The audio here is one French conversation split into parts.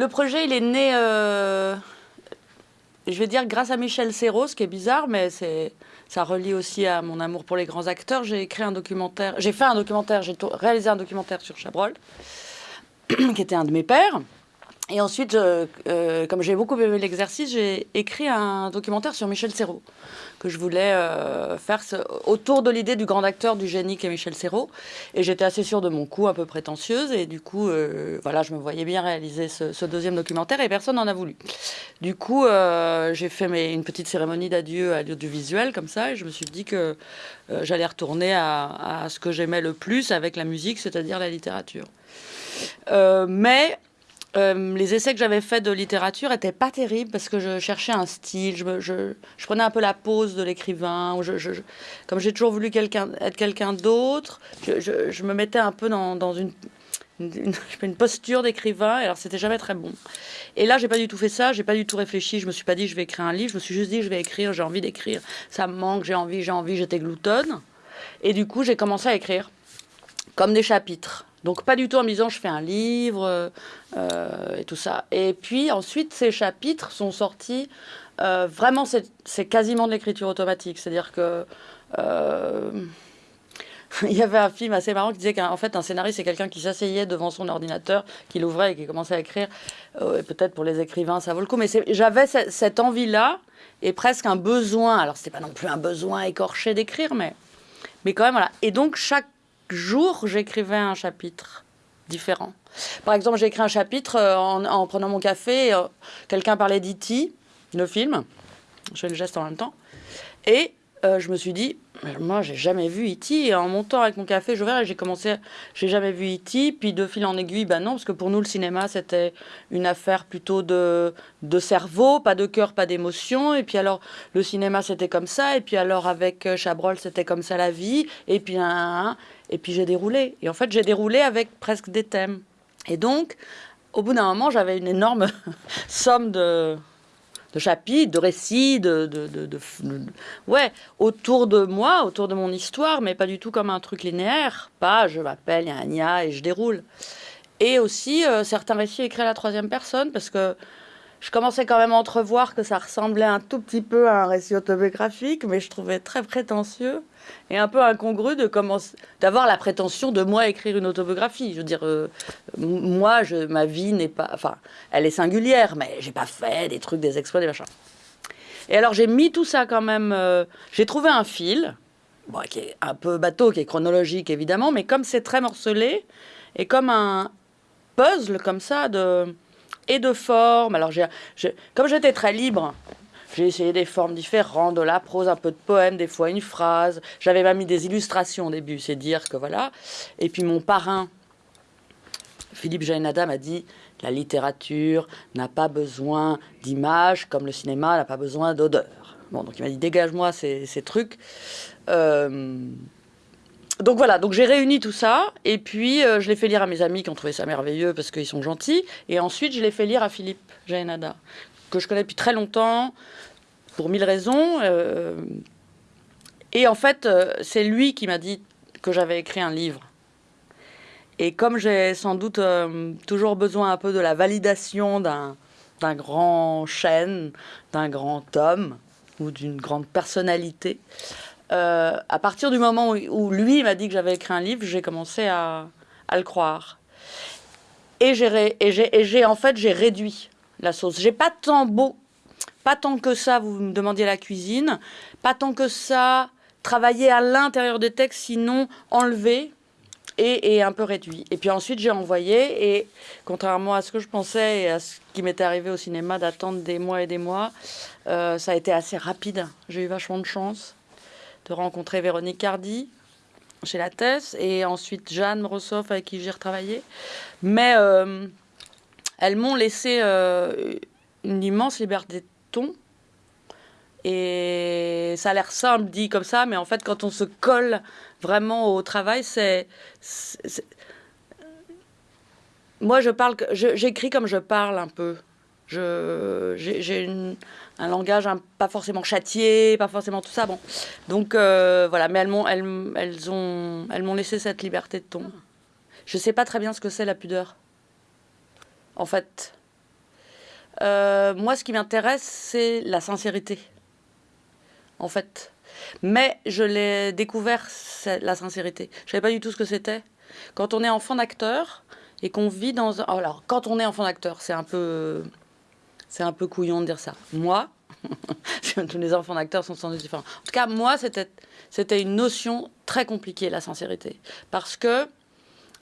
le projet, il est né, euh, je vais dire, grâce à Michel Serrault, ce qui est bizarre, mais ça relie aussi à mon amour pour les grands acteurs. J'ai écrit un documentaire, j'ai fait un documentaire, j'ai réalisé un documentaire sur Chabrol, qui était un de mes pères. Et ensuite, euh, comme j'ai beaucoup aimé l'exercice, j'ai écrit un documentaire sur Michel Serrault, que je voulais euh, faire autour de l'idée du grand acteur, du génie qu'est Michel Serrault. Et j'étais assez sûre de mon coup, un peu prétentieuse. Et du coup, euh, voilà, je me voyais bien réaliser ce, deuxième documentaire et personne n'en a voulu. Du coup, j'ai fait une petite cérémonie d'adieu à l'audiovisuel, comme ça, et je me suis dit que j'allais retourner à, ce que j'aimais le plus avec la musique, c'est-à-dire la littérature. mais euh, les essais que j'avais faits de littérature étaient pas terribles parce que je cherchais un style, je, prenais un peu la pose de l'écrivain. comme j'ai toujours voulu être quelqu'un d'autre, je, me mettais un peu dans, une, une, posture d'écrivain, alors c'était jamais très bon. Et là, j'ai pas du tout fait ça, j'ai pas du tout réfléchi, je me suis pas dit je vais écrire un livre, je me suis juste dit je vais écrire, j'ai envie d'écrire, ça me manque, j'ai envie, j'ai envie, j'étais gloutonne. Et du coup, j'ai commencé à écrire comme des chapitres. Donc pas du tout en me disant je fais un livre euh, et tout ça. Et puis ensuite ces chapitres sont sortis. Euh, vraiment c'est quasiment de l'écriture automatique. C'est-à-dire que euh, il y avait un film assez marrant qui disait qu'en fait un scénariste c'est quelqu'un qui s'asseyait devant son ordinateur, qui l'ouvrait et qui commençait à écrire. Peut-être pour les écrivains ça vaut le coup. Mais j'avais cette envie-là et presque un besoin. Alors c'était pas non plus un besoin écorché d'écrire, mais mais quand même voilà. Et donc chaque jour, j'écrivais un chapitre différent. Par exemple, j'ai écrit un chapitre euh, en, prenant mon café. Euh, quelqu'un parlait d'E.T., le film. Je fais le geste en même temps. Et euh, je me suis dit, moi, j'ai jamais vu E.T. Et en montant avec mon café, je verrai, j'ai commencé, j'ai jamais vu E.T. Puis de fil en aiguille, ben non, parce que pour nous, le cinéma, c'était une affaire plutôt de, de cerveau, pas de cœur, pas d'émotion. Et puis alors, le cinéma, c'était comme ça. Et puis alors, avec Chabrol, c'était comme ça la vie. Et puis, et puis j'ai déroulé. Et en fait, j'ai déroulé avec presque des thèmes. Et donc, au bout d'un moment, j'avais une énorme somme de, de chapitres, de récits, de, de, ouais, autour de moi, autour de mon histoire, mais pas du tout comme un truc linéaire. Pas je m'appelle, il y a un et je déroule. Et aussi euh, certains récits écrits à la troisième personne, parce que je commençais quand même à entrevoir que ça ressemblait un tout petit peu à un récit autobiographique, mais je trouvais très prétentieux et un peu incongru de d'avoir la prétention de moi écrire une autobiographie. Je veux dire, euh, moi, je, ma vie n'est pas, enfin, elle est singulière, mais j'ai pas fait des trucs, des exploits, des machins. Et alors j'ai mis tout ça quand même. Euh, j'ai trouvé un fil, qui est un peu bateau, qui est chronologique évidemment, mais comme c'est très morcelé et comme un puzzle comme ça de et de forme. Alors j'ai, comme j'étais très libre j'ai essayé des formes différentes, de la prose, un peu de poème, des fois une phrase. J'avais même mis des illustrations au début, c'est dire que voilà. Et puis mon parrain, Philippe Jaénada, m'a dit la littérature n'a pas besoin d'images comme le cinéma n'a pas besoin d'odeur. Bon, donc il m'a dit dégage-moi ces, trucs. Euh, donc voilà, donc j'ai réuni tout ça et puis euh, je l'ai fait lire à mes amis qui ont trouvé ça merveilleux parce qu'ils sont gentils. Et ensuite je l'ai fait lire à Philippe Jaénada, que je connais depuis très longtemps, pour mille raisons. Euh, et en fait, euh, c'est lui qui m'a dit que j'avais écrit un livre. Et comme j'ai sans doute toujours besoin un peu de la validation d'un grand chêne, d'un grand homme ou d'une grande personnalité, à partir du moment où, lui m'a dit que j'avais écrit un livre, j'ai commencé à, à, le croire. Et j'ai en fait j'ai réduit la sauce. J'ai pas tant beau, pas tant que ça, vous me demandiez la cuisine, pas tant que ça, travailler à l'intérieur des textes, sinon enlever et, un peu réduit. Et puis ensuite, j'ai envoyé, et contrairement à ce que je pensais et à ce qui m'était arrivé au cinéma d'attendre des mois et des mois, euh, ça a été assez rapide. J'ai eu vachement de chance de rencontrer Véronique Cardi chez La Thèse, et ensuite Jeanne Rossoff avec qui j'ai retravaillé. Mais euh, elles m'ont laissé euh, une immense liberté de ton. Et ça a l'air simple dit comme ça, mais en fait, quand on se colle vraiment au travail, c'est. Moi, je parle, j'écris comme je parle un peu. J'ai un langage pas forcément châtié, pas forcément tout ça. Bon, donc euh, voilà, mais elles m'ont elles, elles ont elles m'ont laissé cette liberté de ton. Je sais pas très bien ce que c'est la pudeur. En fait, Euh, moi, ce qui m'intéresse, c'est la sincérité, en fait. Mais je l'ai découvert, la sincérité. Je savais pas du tout ce que c'était. Quand on est enfant d'acteur et qu'on vit dans un... Alors, quand on est enfant d'acteur, c'est un peu... C'est un peu couillon de dire ça. Moi, tous les enfants d'acteurs sont sans doute différents. En tout cas, moi, c'était une notion très compliquée, la sincérité. Parce que,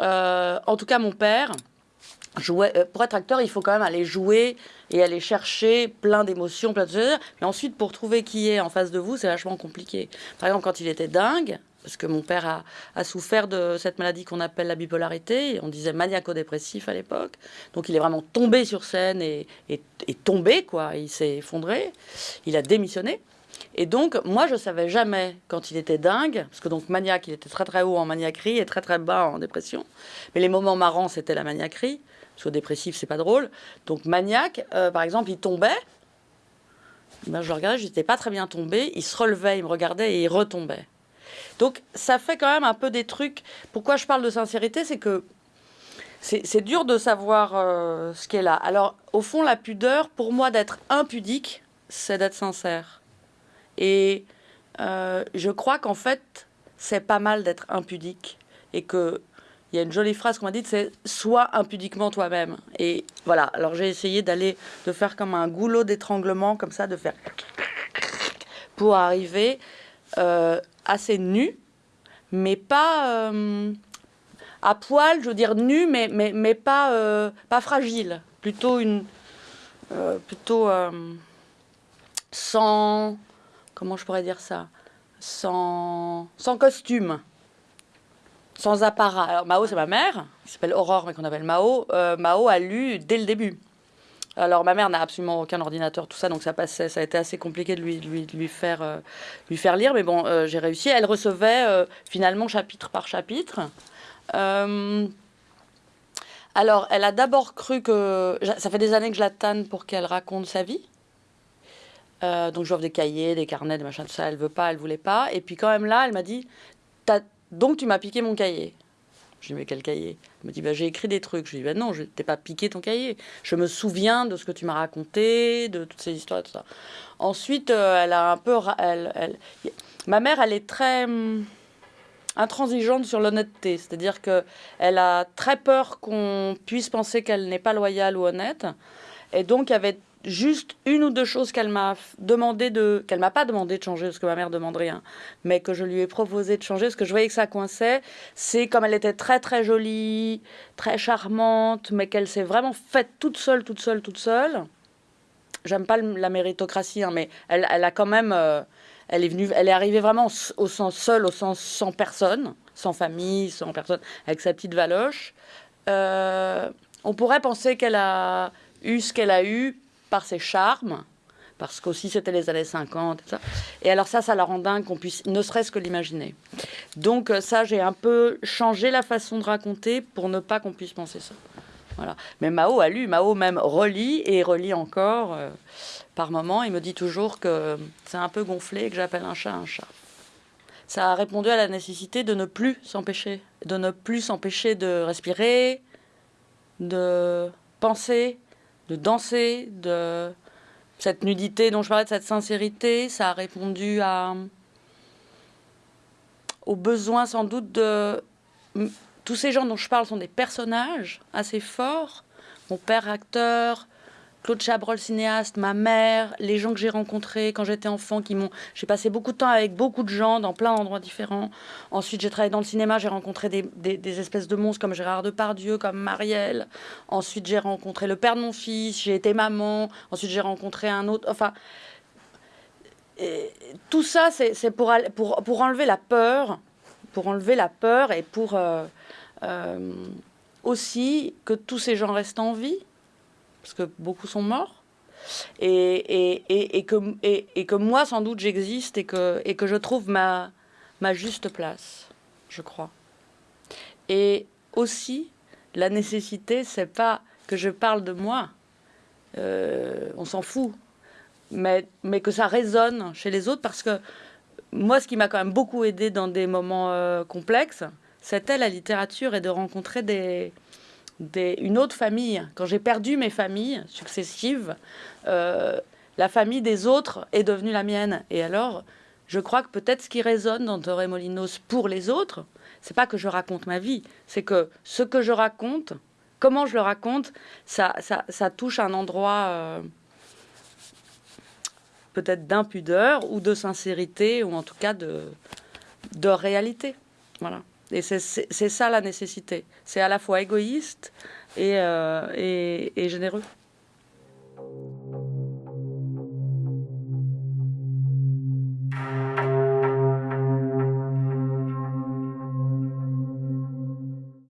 euh, en tout cas, mon père, jouait, euh, pour être acteur, il faut quand même aller jouer et aller chercher plein d'émotions, plein de choses. Mais ensuite, pour trouver qui est en face de vous, c'est vachement compliqué. Par exemple, quand il était dingue, parce que mon père a, souffert de cette maladie qu'on appelle la bipolarité, on disait maniaco-dépressif à l'époque. Donc il est vraiment tombé sur scène et, tombé, quoi. Il s'est effondré, il a démissionné. Et donc, moi, je savais jamais quand il était dingue, parce que donc maniaque, il était très très haut en maniaquerie et très très bas en dépression. Mais les moments marrants, c'était la maniaquerie. Parce que dépressif, c'est pas drôle. Donc maniaque, euh, par exemple, il tombait. Ben, je le regardais, j'étais pas très bien tombé. Il se relevait, il me regardait et il retombait. Donc ça fait quand même un peu des trucs. Pourquoi je parle de sincérité, c'est que c'est dur de savoir euh, ce qu'est là. Alors au fond, la pudeur, pour moi, d'être impudique, c'est d'être sincère. Et euh, je crois qu'en fait, c'est pas mal d'être impudique et que il y a une jolie phrase qu'on m'a dite, c'est sois impudiquement toi-même. Et voilà, alors j'ai essayé d'aller, de faire comme un goulot d'étranglement, comme ça, de faire pour arriver euh, assez nu, mais pas euh, à poil, je veux dire nu, mais, mais, mais pas, euh, pas fragile. Plutôt une. plutôt sans. Comment je pourrais dire ça? Sans, sans costume sans apparat. Mao, c'est ma mère, qui s'appelle Aurore, mais qu'on appelle Mao. Mao a lu dès le début. Alors ma mère n'a absolument aucun ordinateur, tout ça, donc ça passait, ça a été assez compliqué de lui, lui, lui faire, euh, lui faire lire, mais bon, euh, j'ai réussi. Elle recevait euh, finalement chapitre par chapitre. alors, elle a d'abord cru que... Ça fait des années que je la tanne pour qu'elle raconte sa vie. donc j'offre des cahiers, des carnets, des machins, tout ça. Elle veut pas, elle voulait pas. Et puis quand même là, elle m'a dit, donc tu m'as piqué mon cahier. Je lui dis, mais quel cahier? Elle me dit, bah, j'ai écrit des trucs. Je lui dis, bah, non, je t'ai pas piqué ton cahier. Je me souviens de ce que tu m'as raconté, de toutes ces histoires, tout ça. Ensuite, euh, elle a un peu. Elle, Ma mère, elle est très hum, intransigeante sur l'honnêteté. C'est-à-dire qu'elle a très peur qu'on puisse penser qu'elle n'est pas loyale ou honnête. Et donc, il avait juste une ou deux choses qu'elle m'a demandé de qu'elle m'a pas demandé de changer parce que ma mère demande rien mais que je lui ai proposé de changer parce que je voyais que ça coinçait. C'est comme elle était très très jolie très charmante mais qu'elle s'est vraiment faite toute seule toute seule toute seule. J'aime pas la méritocratie hein, mais elle, elle, a quand même euh, elle est venue elle est arrivée vraiment au sens seul au sens sans personne sans famille sans personne avec sa petite valoche. Euh, on pourrait penser qu'elle a eu ce qu'elle a eu par ses charmes, parce qu'aussi c'était les années 50 et ça. Et alors ça, ça la rend dingue qu'on puisse ne serait-ce que l'imaginer. Donc euh, ça, j'ai un peu changé la façon de raconter pour ne pas qu'on puisse penser ça. Voilà. Mais Mao a lu, Mao même relit et relit encore euh, par moment. Il me dit toujours que c'est un peu gonflé et que j'appelle un chat un chat. Ça a répondu à la nécessité de ne plus s'empêcher, de ne plus s'empêcher de respirer, de penser, de danser, de cette nudité dont je parlais, de cette sincérité, ça a répondu à au besoin sans doute de tous ces gens dont je parle sont des personnages assez forts. Mon père acteur, Claude Chabrol, cinéaste, ma mère, les gens que j'ai rencontrés quand j'étais enfant, qui m'ont. J'ai passé beaucoup de temps avec beaucoup de gens dans plein d'endroits différents. Ensuite, j'ai travaillé dans le cinéma, j'ai rencontré des, espèces de monstres comme Gérard Depardieu, comme Marielle. Ensuite, j'ai rencontré le père de mon fils, j'ai été maman. Ensuite, j'ai rencontré un autre. Enfin. tout ça, c'est pour, pour, pour enlever la peur, pour enlever la peur et pour euh, euh, aussi que tous ces gens restent en vie parce que beaucoup sont morts. Et, et, et, que, et, que moi, sans doute, j'existe et que, et que je trouve ma, ma juste place, je crois. Et aussi, la nécessité, c'est pas que je parle de moi, euh, on s'en fout, mais, mais que ça résonne chez les autres parce que moi, ce qui m'a quand même beaucoup aidé dans des moments euh, complexes, c'était la littérature et de rencontrer des, une autre famille, quand j'ai perdu mes familles successives, euh, la famille des autres est devenue la mienne. Et alors, je crois que peut-être ce qui résonne dans Torremolinos pour les autres, c'est pas que je raconte ma vie, c'est que ce que je raconte, comment je le raconte, ça, ça, touche un endroit euh, peut-être d'impudeur ou de sincérité, ou en tout cas de, de réalité. Voilà. Et c'est ça la nécessité. C'est à la fois égoïste et, euh, et généreux.